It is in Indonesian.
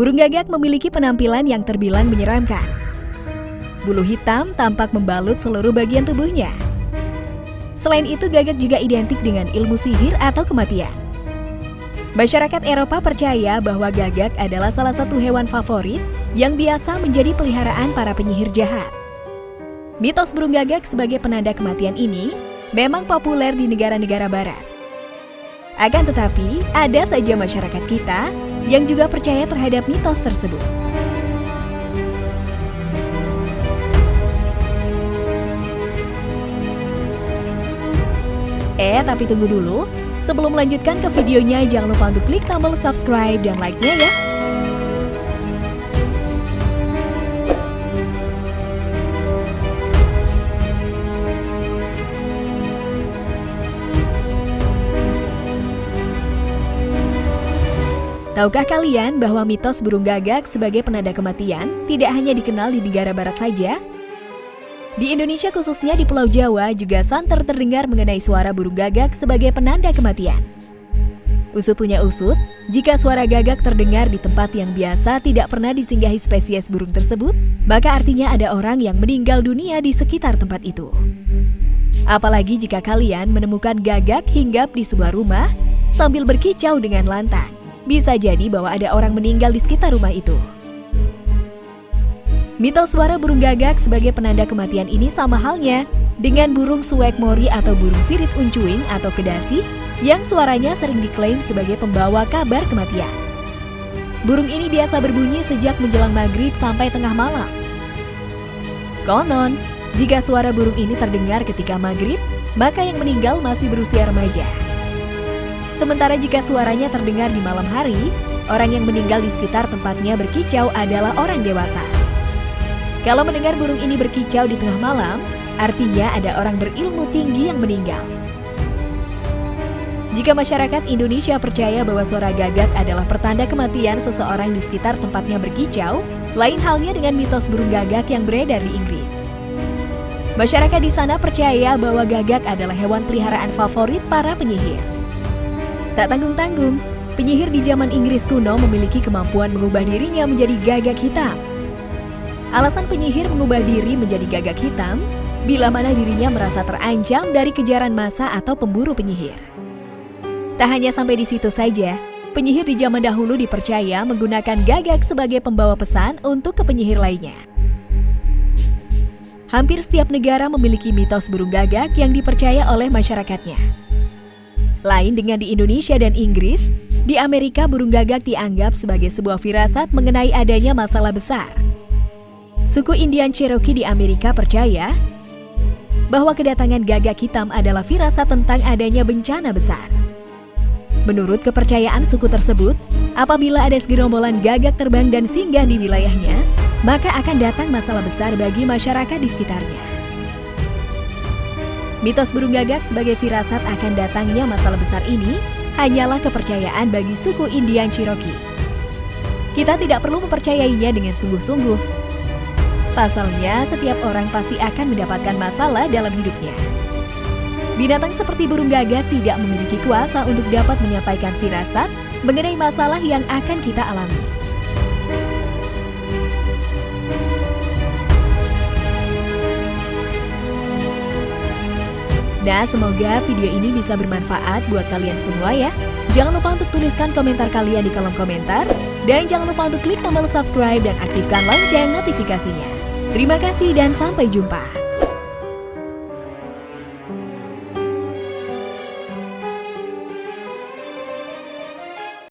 Burung gagak memiliki penampilan yang terbilang menyeramkan. Bulu hitam tampak membalut seluruh bagian tubuhnya. Selain itu, gagak juga identik dengan ilmu sihir atau kematian. Masyarakat Eropa percaya bahwa gagak adalah salah satu hewan favorit yang biasa menjadi peliharaan para penyihir jahat. Mitos burung gagak sebagai penanda kematian ini memang populer di negara-negara barat. Akan tetapi, ada saja masyarakat kita yang juga percaya terhadap mitos tersebut. Eh, tapi tunggu dulu. Sebelum melanjutkan ke videonya, jangan lupa untuk klik tombol subscribe dan like-nya ya. Tahukah kalian bahwa mitos burung gagak sebagai penanda kematian tidak hanya dikenal di negara barat saja? Di Indonesia khususnya di Pulau Jawa juga santer terdengar mengenai suara burung gagak sebagai penanda kematian. Usut punya usut, jika suara gagak terdengar di tempat yang biasa tidak pernah disinggahi spesies burung tersebut, maka artinya ada orang yang meninggal dunia di sekitar tempat itu. Apalagi jika kalian menemukan gagak hinggap di sebuah rumah sambil berkicau dengan lantang. Bisa jadi bahwa ada orang meninggal di sekitar rumah itu. Mitos suara burung gagak sebagai penanda kematian ini sama halnya dengan burung suwek mori atau burung sirip uncuing atau kedasi yang suaranya sering diklaim sebagai pembawa kabar kematian. Burung ini biasa berbunyi sejak menjelang maghrib sampai tengah malam. Konon, jika suara burung ini terdengar ketika maghrib, maka yang meninggal masih berusia remaja. Sementara jika suaranya terdengar di malam hari, orang yang meninggal di sekitar tempatnya berkicau adalah orang dewasa. Kalau mendengar burung ini berkicau di tengah malam, artinya ada orang berilmu tinggi yang meninggal. Jika masyarakat Indonesia percaya bahwa suara gagak adalah pertanda kematian seseorang di sekitar tempatnya berkicau, lain halnya dengan mitos burung gagak yang beredar di Inggris. Masyarakat di sana percaya bahwa gagak adalah hewan peliharaan favorit para penyihir. Tak tanggung-tanggung, penyihir di zaman Inggris kuno memiliki kemampuan mengubah dirinya menjadi gagak hitam. Alasan penyihir mengubah diri menjadi gagak hitam bila mana dirinya merasa terancam dari kejaran masa atau pemburu penyihir. Tak hanya sampai di situ saja, penyihir di zaman dahulu dipercaya menggunakan gagak sebagai pembawa pesan untuk ke penyihir lainnya. Hampir setiap negara memiliki mitos burung gagak yang dipercaya oleh masyarakatnya. Lain dengan di Indonesia dan Inggris, di Amerika burung gagak dianggap sebagai sebuah firasat mengenai adanya masalah besar. Suku Indian Cherokee di Amerika percaya bahwa kedatangan gagak hitam adalah firasat tentang adanya bencana besar. Menurut kepercayaan suku tersebut, apabila ada segerombolan gagak terbang dan singgah di wilayahnya, maka akan datang masalah besar bagi masyarakat di sekitarnya. Mitos burung gagak sebagai firasat akan datangnya masalah besar ini hanyalah kepercayaan bagi suku Indian Cherokee. Kita tidak perlu mempercayainya dengan sungguh-sungguh. Pasalnya, setiap orang pasti akan mendapatkan masalah dalam hidupnya. Binatang seperti burung gagak tidak memiliki kuasa untuk dapat menyampaikan firasat mengenai masalah yang akan kita alami. Nah, semoga video ini bisa bermanfaat buat kalian semua ya. Jangan lupa untuk tuliskan komentar kalian di kolom komentar. Dan jangan lupa untuk klik tombol subscribe dan aktifkan lonceng notifikasinya. Terima kasih dan sampai jumpa.